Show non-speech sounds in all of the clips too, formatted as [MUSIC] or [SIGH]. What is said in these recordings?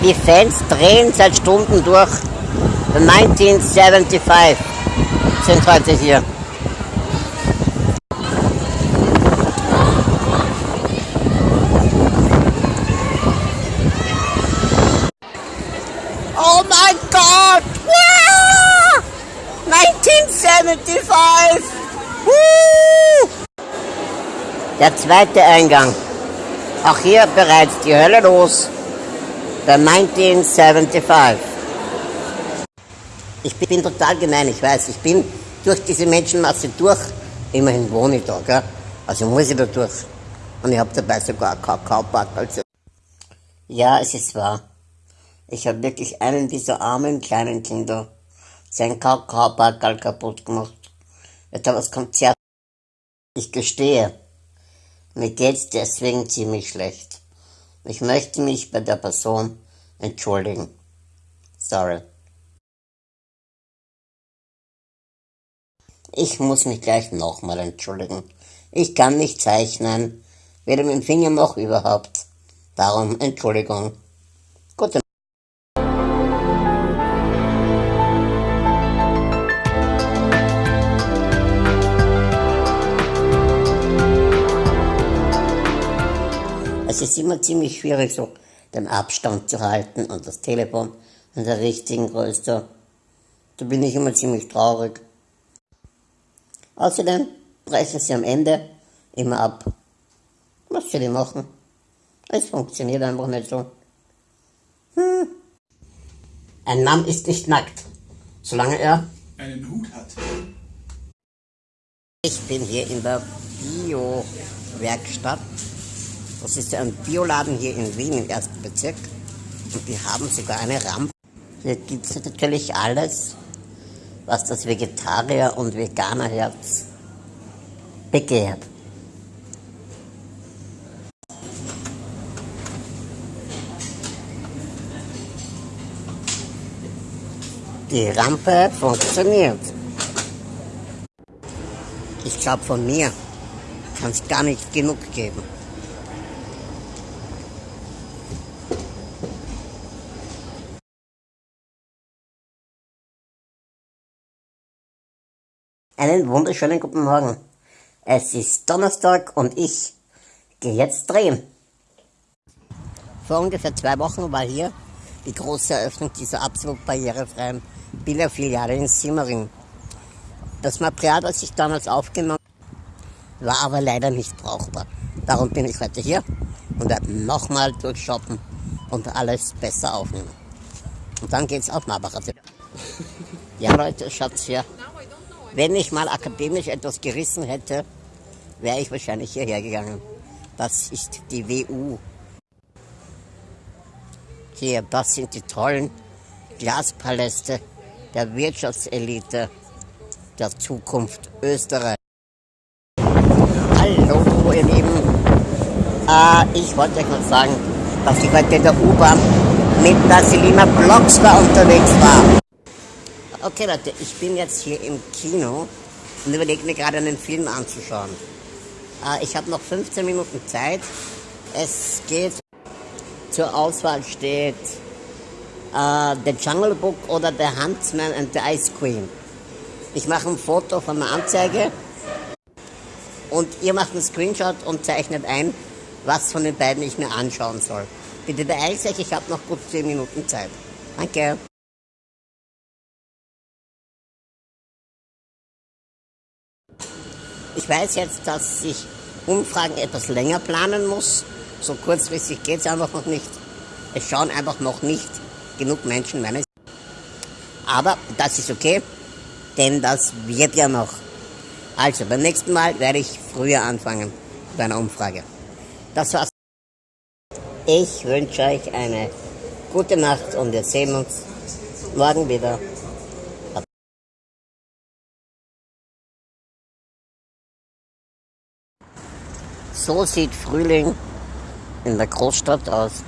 Die Fans drehen seit Stunden durch. The 1975 sind heute hier. Oh mein Gott! Wow! 1975! Woo! Der zweite Eingang. Auch hier bereits die Hölle los. Der 1975. Ich bin total gemein, ich weiß. Ich bin durch diese Menschenmasse durch. Immerhin wohne ich da, gell? Also muss ich da durch. Und ich habe dabei sogar einen Kakaopack. Also. Ja, es ist wahr. Ich habe wirklich einen dieser armen kleinen Kinder sein Kakaopackerl kaputt gemacht. Etwa das Konzert. Ich gestehe, mir geht's deswegen ziemlich schlecht. Ich möchte mich bei der Person entschuldigen. Sorry. Ich muss mich gleich nochmal entschuldigen. Ich kann nicht zeichnen, weder mit dem Finger noch überhaupt. Darum Entschuldigung. Es ist immer ziemlich schwierig, so den Abstand zu halten und das Telefon in der richtigen Größe. Da bin ich immer ziemlich traurig. Außerdem brechen sie am Ende immer ab. Was soll ich machen? Es funktioniert einfach nicht so. Hm. Ein Mann ist nicht nackt, solange er einen Hut hat. Ich bin hier in der Bio-Werkstatt. Das ist ein Bioladen hier in Wien im ersten Bezirk. Und die haben sogar eine Rampe. Hier gibt es natürlich alles, was das Vegetarier- und Veganerherz begehrt. Die Rampe funktioniert. Ich glaube, von mir kann es gar nicht genug geben. Einen wunderschönen guten Morgen. Es ist Donnerstag und ich gehe jetzt drehen. Vor ungefähr zwei Wochen war hier die große Eröffnung dieser absolut barrierefreien Billerfiliale in Simmering. Das Material, das ich damals aufgenommen war aber leider nicht brauchbar. Darum bin ich heute hier und werde nochmal durchshoppen und alles besser aufnehmen. Und dann geht's auf Marbacher. [LAUGHS] Ja Leute, schaut's hier. Wenn ich mal akademisch etwas gerissen hätte, wäre ich wahrscheinlich hierher gegangen. Das ist die WU. Hier, das sind die tollen Glaspaläste der Wirtschaftselite der Zukunft Österreich. Hallo, ihr Lieben. Äh, ich wollte euch mal sagen, dass ich heute in der U-Bahn mit der Selina Blockstar unterwegs war. Okay Leute, ich bin jetzt hier im Kino und überlege mir gerade einen Film anzuschauen. Äh, ich habe noch 15 Minuten Zeit. Es geht zur Auswahl steht äh, The Jungle Book oder The Huntsman and the Ice Queen. Ich mache ein Foto von der Anzeige und ihr macht einen Screenshot und zeichnet ein, was von den beiden ich mir anschauen soll. Bitte beeilt euch, ich habe noch gut 10 Minuten Zeit. Danke. Ich weiß jetzt, dass ich Umfragen etwas länger planen muss. So kurzfristig geht es einfach noch nicht. Es schauen einfach noch nicht genug Menschen meine. Aber das ist okay, denn das wird ja noch. Also beim nächsten Mal werde ich früher anfangen bei einer Umfrage. Das war's. Ich wünsche euch eine gute Nacht und wir sehen uns morgen wieder. So sieht Frühling in der Großstadt aus.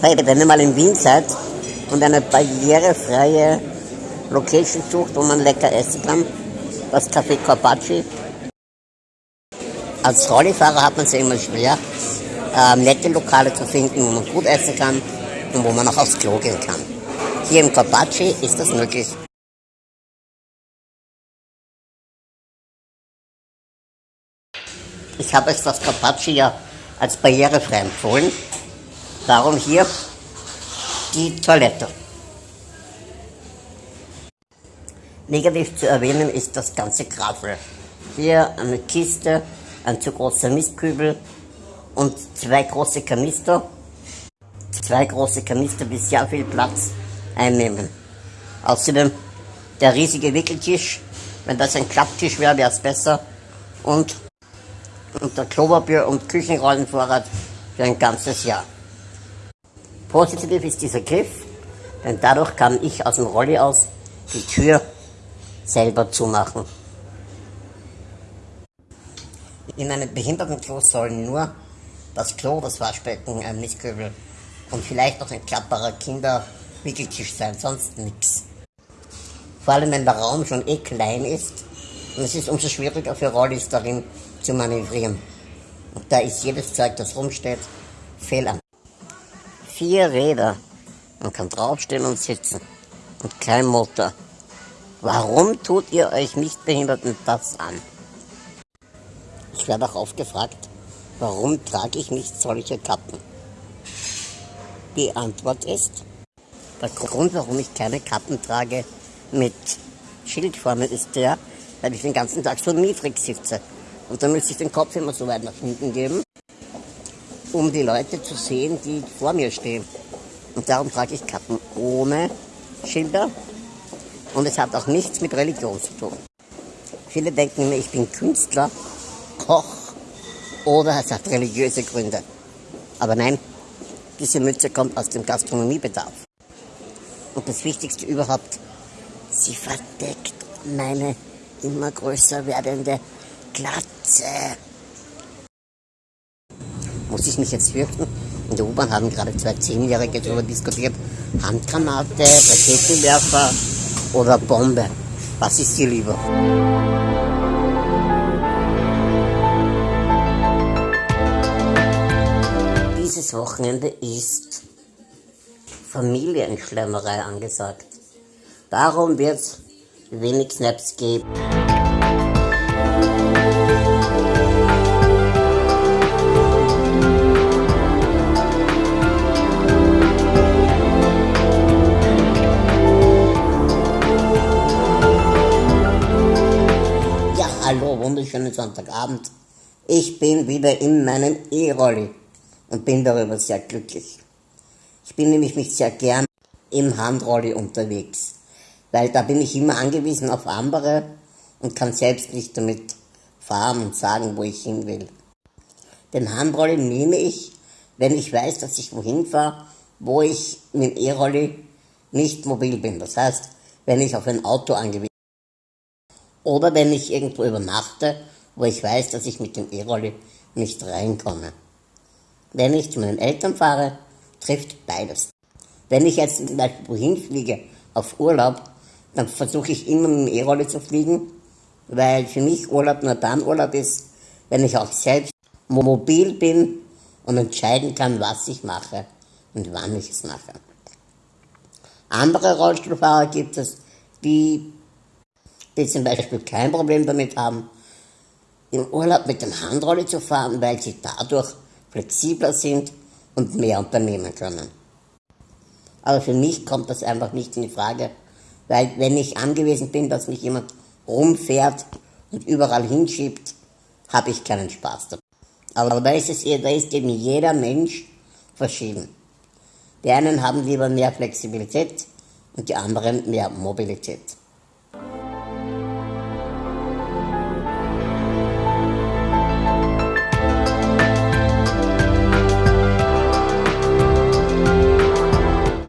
Hey, wenn ihr mal in Wien seid und eine barrierefreie Location sucht, wo man lecker essen kann, das Café Corpacci. Als Rollifahrer hat man es ja immer schwer, äh, nette Lokale zu finden, wo man gut essen kann und wo man auch aufs Klo gehen kann. Hier im Carpacci ist das möglich. Ich habe es das Carpacci ja als barrierefrei empfohlen. Darum hier die Toilette. Negativ zu erwähnen ist das ganze Grafel. Hier eine Kiste, ein zu großer Mistkübel und zwei große Kanister. Zwei große Kanister, die sehr viel Platz einnehmen. Außerdem der riesige Wickeltisch. Wenn das ein Klapptisch wäre, wäre es besser. Und, und der Klopapier- und Küchenrollenvorrat für ein ganzes Jahr. Positiv ist dieser Griff, denn dadurch kann ich aus dem Rolli aus die Tür selber zumachen. In einem Behindertenklo sollen nur das Klo, das Waschbecken, ein Mistkübel und vielleicht noch ein klapperer Kinderwickeltisch sein, sonst nichts. Vor allem wenn der Raum schon eh klein ist und es ist umso schwieriger für Rollis darin zu manövrieren. Und da ist jedes Zeug, das rumsteht, fehl. Vier Räder. Man kann draufstehen und sitzen. Und kein Motor. Warum tut ihr euch Nichtbehinderten das an? Ich werde auch oft gefragt, warum trage ich nicht solche Kappen? Die Antwort ist, der Grund, warum ich keine Kappen trage mit Schildformen, ist der, weil ich den ganzen Tag so niedrig sitze. Und dann müsste ich den Kopf immer so weit nach hinten geben, um die Leute zu sehen, die vor mir stehen. Und darum trage ich Kappen ohne Schilder und es hat auch nichts mit Religion zu tun. Viele denken immer, ich bin Künstler, Koch oder es hat religiöse Gründe. Aber nein, diese Mütze kommt aus dem Gastronomiebedarf. Und das Wichtigste überhaupt, sie verdeckt meine immer größer werdende Glatze. Muss ich mich jetzt fürchten? In der U-Bahn haben gerade zwei Zehnjährige darüber diskutiert. Handgranate, Raketenwerfer, oder Bombe? Was ist dir lieber? Dieses Wochenende ist Familienschlemmerei angesagt. Darum wird es wenig Snaps geben. Sonntagabend. Ich bin wieder in meinem E-Rolli und bin darüber sehr glücklich. Ich bin nämlich mich sehr gern im Handrolli unterwegs, weil da bin ich immer angewiesen auf andere und kann selbst nicht damit fahren und sagen, wo ich hin will. Den Handrolli nehme ich, wenn ich weiß, dass ich wohin fahre, wo ich mit dem E-Rolli nicht mobil bin. Das heißt, wenn ich auf ein Auto angewiesen bin. Oder wenn ich irgendwo übernachte, wo ich weiß, dass ich mit dem E-Rolli nicht reinkomme. Wenn ich zu meinen Eltern fahre, trifft beides. Wenn ich jetzt zum Beispiel wohin fliege, auf Urlaub, dann versuche ich immer mit dem E-Rolli zu fliegen, weil für mich Urlaub nur dann Urlaub ist, wenn ich auch selbst mobil bin und entscheiden kann, was ich mache und wann ich es mache. Andere Rollstuhlfahrer gibt es, die die zum Beispiel kein Problem damit haben, im Urlaub mit dem Handrolli zu fahren, weil sie dadurch flexibler sind und mehr unternehmen können. Aber für mich kommt das einfach nicht in die Frage, weil wenn ich angewiesen bin, dass mich jemand rumfährt und überall hinschiebt, habe ich keinen Spaß dabei. Aber da ist, es, da ist eben jeder Mensch verschieden. Die einen haben lieber mehr Flexibilität und die anderen mehr Mobilität.